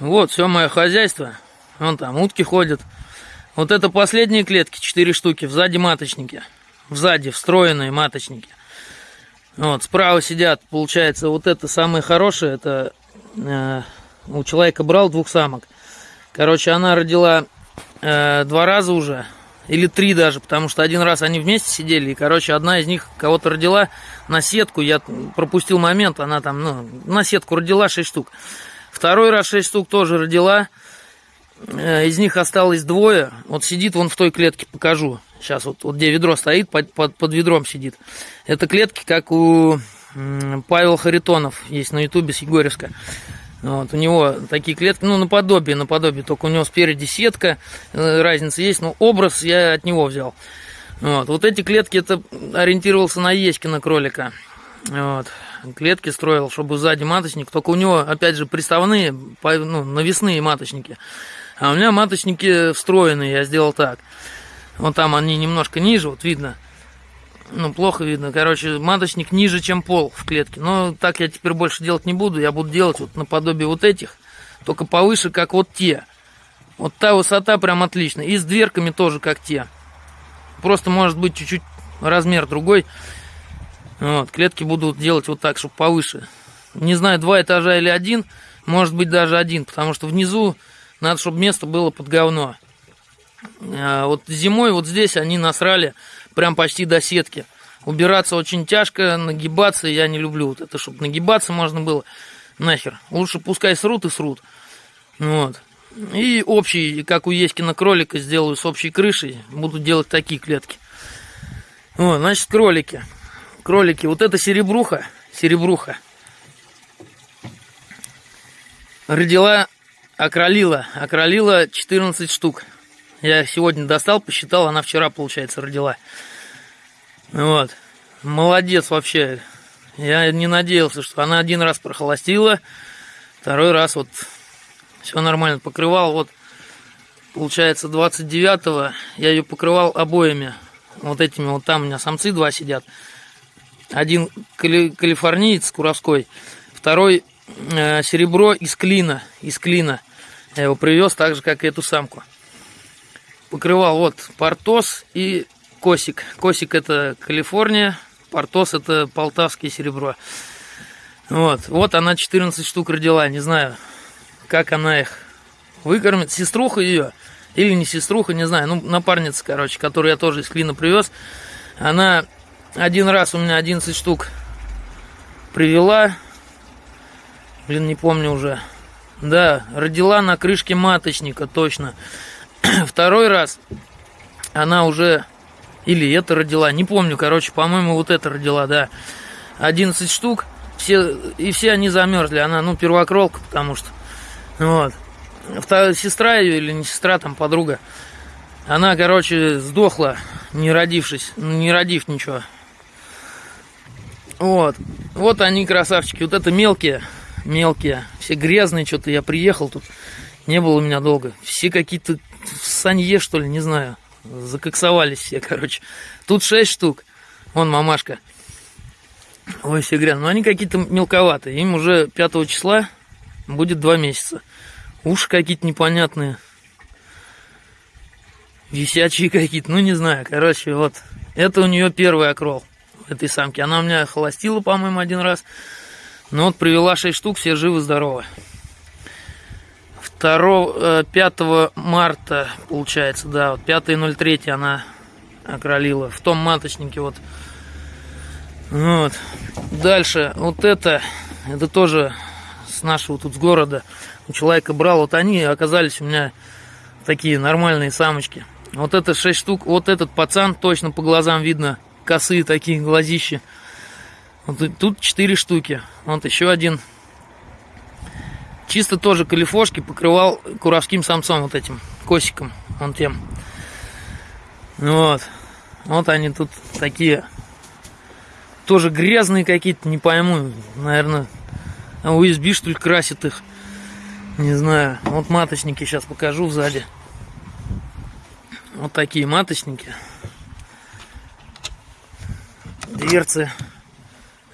Вот, все мое хозяйство. Вон там утки ходят. Вот это последние клетки, четыре штуки, сзади маточники. Сзади встроенные маточники. Вот, справа сидят, получается, вот это самое хорошее, это э, у человека брал двух самок. Короче, она родила э, два раза уже, или три даже, потому что один раз они вместе сидели, и, короче, одна из них кого-то родила на сетку, я пропустил момент, она там, ну, на сетку родила 6 штук. Второй раз 6 штук тоже родила, э, из них осталось двое, вот сидит вон в той клетке, покажу, сейчас вот, вот где ведро стоит, под, под, под ведром сидит. Это клетки, как у Павел Харитонов, есть на ютубе с Егоревска. Вот, у него такие клетки, ну, наподобие, наподобие, только у него спереди сетка, э, разница есть, но образ я от него взял. Вот, вот эти клетки, это ориентировался на Еськина кролика. Вот, клетки строил, чтобы сзади маточник, только у него, опять же, приставные, ну, навесные маточники. А у меня маточники встроенные, я сделал так. Вот там они немножко ниже, вот видно, ну, плохо видно. Короче, маточник ниже, чем пол в клетке. Но так я теперь больше делать не буду. Я буду делать вот наподобие вот этих, только повыше, как вот те. Вот та высота прям отлично. И с дверками тоже, как те. Просто может быть чуть-чуть размер другой. Вот, клетки буду делать вот так, чтобы повыше. Не знаю, два этажа или один. Может быть, даже один, потому что внизу надо, чтобы место было под говно. А вот зимой вот здесь они насрали прям почти до сетки. Убираться очень тяжко, нагибаться я не люблю. Вот это, чтобы нагибаться можно было, нахер. Лучше пускай срут и срут. Вот. И общий, как у Еськина кролика, сделаю с общей крышей. Буду делать такие клетки. Вот, значит, кролики. Кролики. Вот это серебруха. Серебруха. Родила, окролила. Окролила 14 штук. Я сегодня достал, посчитал, она вчера, получается, родила. Вот. Молодец вообще. Я не надеялся, что она один раз прохолостила, второй раз вот все нормально покрывал. Вот, получается, 29-го я ее покрывал обоями. Вот этими вот там у меня самцы два сидят. Один кали калифорниец куровской, второй э, серебро из клина, из клина. Я его привез так же, как и эту самку покрывал вот Портос и Косик. Косик это Калифорния, Портос это полтавское серебро. Вот, вот она 14 штук родила, не знаю, как она их выкормит. Сеструха ее, или не сеструха, не знаю, ну, напарница, короче, которую я тоже из Клина привез. Она один раз у меня 11 штук привела. Блин, не помню уже. Да, родила на крышке маточника, точно. Второй раз она уже, или это родила, не помню, короче, по-моему, вот это родила, да. 11 штук, все, и все они замерзли. Она, ну, первокролка, потому что, вот. Вторая сестра ее, или не сестра, там, подруга, она, короче, сдохла, не родившись, не родив ничего. Вот. Вот они, красавчики. Вот это мелкие, мелкие. Все грязные, что-то я приехал тут. Не было у меня долго. Все какие-то в санье, что ли, не знаю. Закоксовались все, короче. Тут шесть штук. Вон мамашка. Ой, все грязно. Но они какие-то мелковатые. Им уже 5 числа будет два месяца. Уши какие-то непонятные. Висячие какие-то. Ну, не знаю. Короче, вот. Это у нее первый окрол этой самки. Она у меня холостила, по-моему, один раз. Но вот привела 6 штук, все живы-здоровы. 2, 5 э, марта, получается, да, вот 5.03 она окролила в том маточнике вот. Вот. Дальше, вот это, это тоже с нашего тут с города у человека брал, вот они оказались у меня такие нормальные самочки. Вот это 6 штук, вот этот пацан, точно по глазам видно, косые такие глазища. Вот тут 4 штуки, вот еще один Чисто тоже калифошки покрывал куровским самцом вот этим, косиком, вон тем. Вот. Вот они тут такие. Тоже грязные какие-то, не пойму. Наверное, USB что ли красит их. Не знаю. Вот маточники сейчас покажу сзади. Вот такие маточники. Дверцы.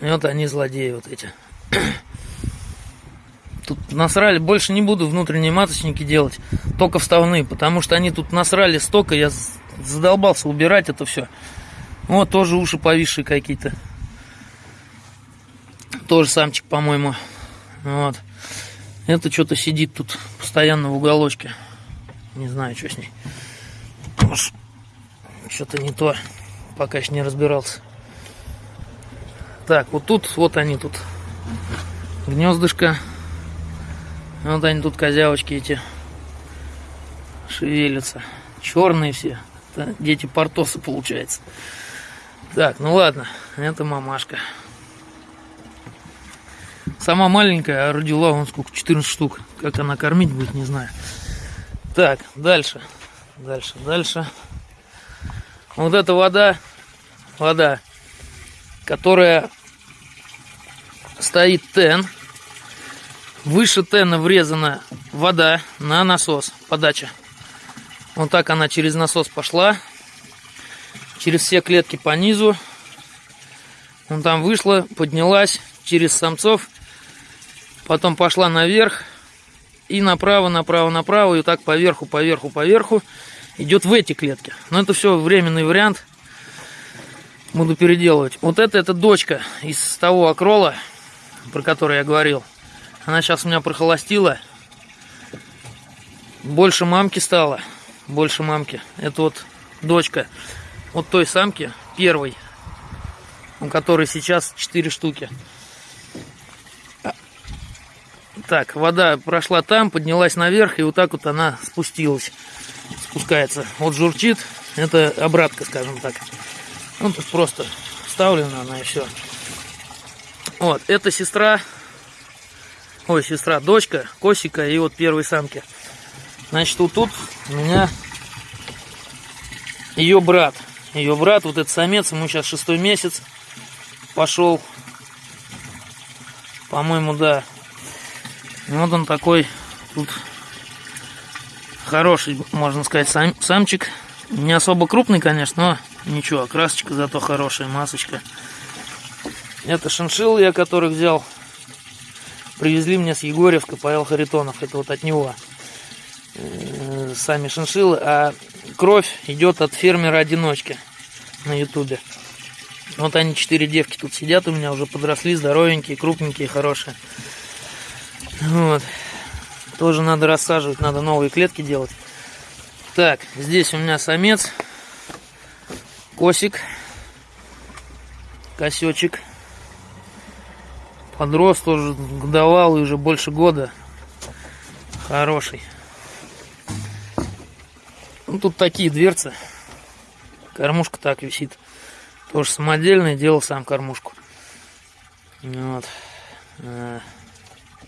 И вот они злодеи вот эти. Тут насрали. Больше не буду внутренние маточники делать, только вставные, потому что они тут насрали столько, я задолбался убирать это все. Вот тоже уши повисшие какие-то. Тоже самчик, по-моему. Вот. Это что-то сидит тут постоянно в уголочке. Не знаю, что с ней. Что-то не то. Пока еще не разбирался. Так, вот тут, вот они тут. Гнездышко. Вот они тут козявочки эти шевелятся. Черные все. Это дети портосы получается. Так, ну ладно, это мамашка. Сама маленькая, а родила вон сколько, 14 штук. Как она кормить будет, не знаю. Так, дальше. Дальше, дальше. Вот эта вода, вода, которая стоит тен. Выше тена врезана вода на насос, подача. Вот так она через насос пошла. Через все клетки по низу. Он там вышла, поднялась через самцов. Потом пошла наверх. И направо, направо, направо. И вот так поверху, поверху, поверху. Идет в эти клетки. Но это все временный вариант. Буду переделывать. Вот это, это дочка из того акрола, про который я говорил. Она сейчас у меня прохолостила. Больше мамки стало. Больше мамки. Это вот дочка вот той самки, первой, у которой сейчас 4 штуки. Так, вода прошла там, поднялась наверх, и вот так вот она спустилась. Спускается. Вот журчит. Это обратка, скажем так. Ну, просто вставлена она и все. Вот, это сестра, ой, сестра, дочка, Косика и вот первой самки. Значит, вот тут у меня ее брат. Ее брат, вот этот самец, ему сейчас шестой месяц пошел. По-моему, да. Вот он такой тут хороший, можно сказать, сам, самчик. Не особо крупный, конечно, но ничего, окрасочка зато хорошая, масочка. Это шиншиллы, я которых взял. Привезли мне с Егорьевска Павел Харитонов. Это вот от него. Э, сами шиншиллы. А кровь идет от фермера-одиночки на ютубе. Вот они, четыре девки тут сидят у меня, уже подросли, здоровенькие, крупненькие, хорошие. Вот. Тоже надо рассаживать, надо новые клетки делать. Так, здесь у меня самец, косик, косечек. Подрос тоже годовалый, уже больше года. Хороший. Ну, тут такие дверцы. Кормушка так висит. Тоже самодельная, делал сам кормушку. Вот. Э,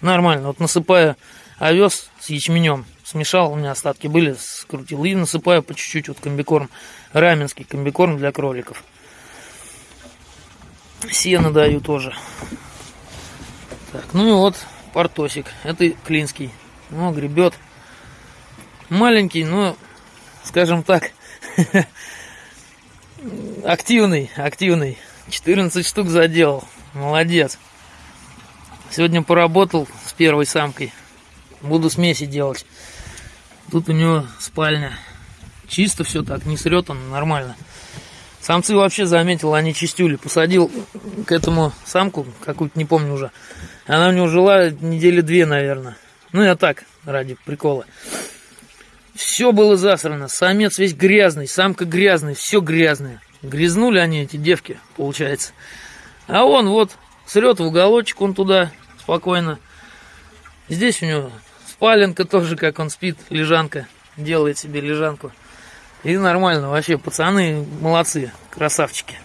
нормально. Вот насыпаю овес с ячменем. Смешал, у меня остатки были, скрутил. И насыпаю по чуть-чуть вот комбикорм. Раменский комбикорм для кроликов. Сено даю тоже. Так, ну и вот портосик. Это клинский. Ну, гребет. Маленький, но, скажем так, активный, активный. 14 штук заделал. Молодец. Сегодня поработал с первой самкой. Буду смеси делать. Тут у него спальня. Чисто все так, не срет он, нормально. Самцы вообще заметил, они чистюли. Посадил к этому самку, какую-то не помню уже. Она у него жила недели две, наверное. Ну, я так, ради прикола. Все было засрано. Самец весь грязный, самка грязная, все грязное. Грязнули они, эти девки, получается. А он вот срет в уголочек, он туда спокойно. Здесь у него спаленка тоже, как он спит, лежанка. Делает себе лежанку. И нормально, вообще, пацаны молодцы, красавчики.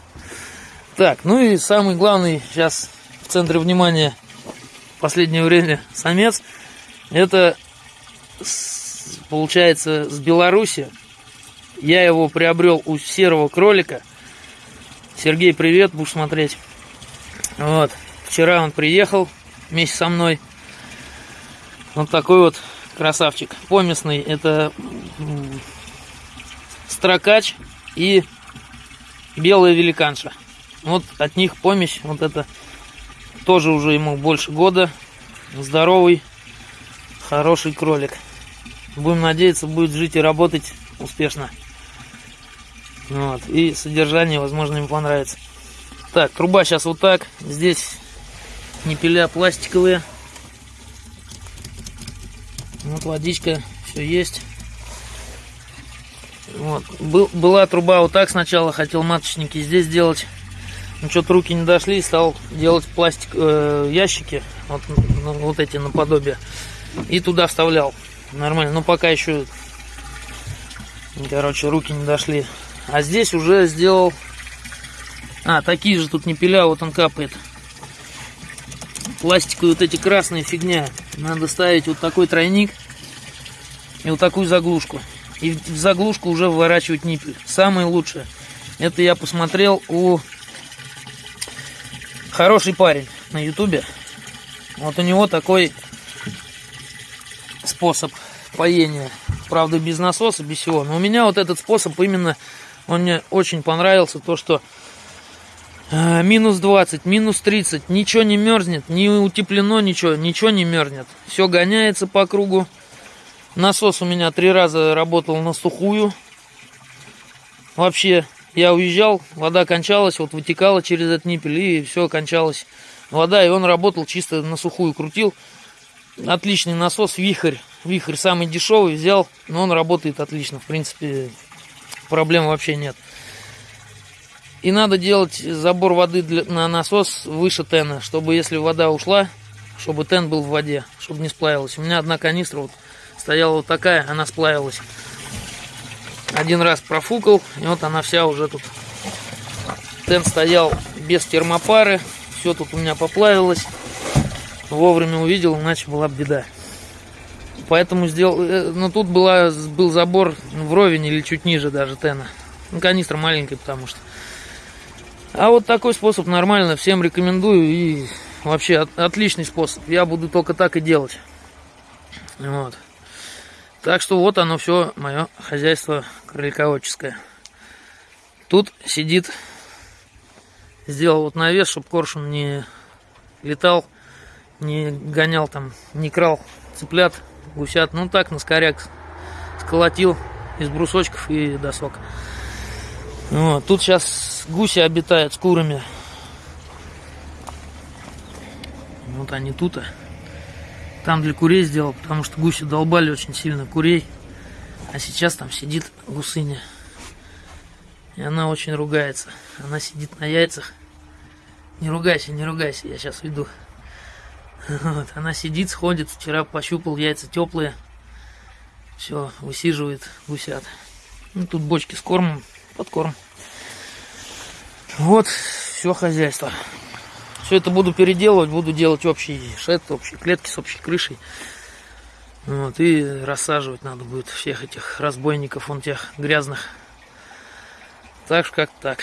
Так, ну и самый главный сейчас в центре внимания последнее время самец. Это, получается, с Беларуси. Я его приобрел у серого кролика. Сергей, привет, будешь смотреть. Вот, вчера он приехал вместе со мной. Вот такой вот красавчик. Поместный, это строкач и белая великанша. Вот от них помесь, вот это тоже уже ему больше года. Здоровый, Хороший кролик. Будем надеяться, будет жить и работать успешно. Вот. И содержание, возможно, им понравится. Так, труба сейчас вот так. Здесь непеля пластиковые. Вот водичка, все есть. Вот. Был, была труба вот так сначала, хотел маточники здесь делать. Ну, что-то руки не дошли, стал делать пластик, э, ящики, вот, ну, вот эти наподобие. И туда вставлял. Нормально, но пока еще, короче, руки не дошли. А здесь уже сделал... А, такие же тут не пиля, вот он капает. Пластиковые вот эти красные фигня. Надо ставить вот такой тройник и вот такую заглушку. И в заглушку уже выворачивать ниппель. Самое лучшее. Это я посмотрел у хороший парень на ютубе. Вот у него такой способ поения. Правда, без насоса, без всего. Но у меня вот этот способ именно, он мне очень понравился. То, что э, минус 20, минус 30, ничего не мерзнет, не утеплено ничего, ничего не мерзнет. Все гоняется по кругу. Насос у меня три раза работал на сухую. Вообще, я уезжал, вода кончалась, вот вытекала через этот ниппель, и все, кончалось. Вода, и он работал чисто на сухую, крутил. Отличный насос, вихрь. Вихрь самый дешевый взял, но он работает отлично. В принципе, проблем вообще нет. И надо делать забор воды для, на насос выше тена, чтобы если вода ушла, чтобы тен был в воде, чтобы не сплавилась. У меня одна канистра вот стояла вот такая, она сплавилась. Один раз профукал, и вот она вся уже тут. Тен стоял без термопары, все тут у меня поплавилось. Вовремя увидел, иначе была беда. Поэтому сделал... Э, ну, тут была, был забор вровень или чуть ниже даже тена. Ну, канистра маленькая, потому что. А вот такой способ нормально, всем рекомендую. И вообще от, отличный способ. Я буду только так и делать. Вот. Так что вот оно все, мое хозяйство кролиководческое. Тут сидит, сделал вот навес, чтобы коршун не летал, не гонял там, не крал цыплят гусят. Ну так, на скоряк сколотил из брусочков и досок. Вот. Тут сейчас гуси обитают с курами. Вот они тут. -то. Там для курей сделал, потому что гуси долбали очень сильно курей. А сейчас там сидит гусыня. И она очень ругается. Она сидит на яйцах. Не ругайся, не ругайся, я сейчас веду. Вот, она сидит, сходит. Вчера пощупал, яйца теплые. Все, высиживает гусят. Ну, тут бочки с кормом, подкорм. Вот, все хозяйство. Все это буду переделывать, буду делать общий шед, общие клетки с общей крышей. Вот, и рассаживать надо будет всех этих разбойников, вон тех грязных. Так что как так.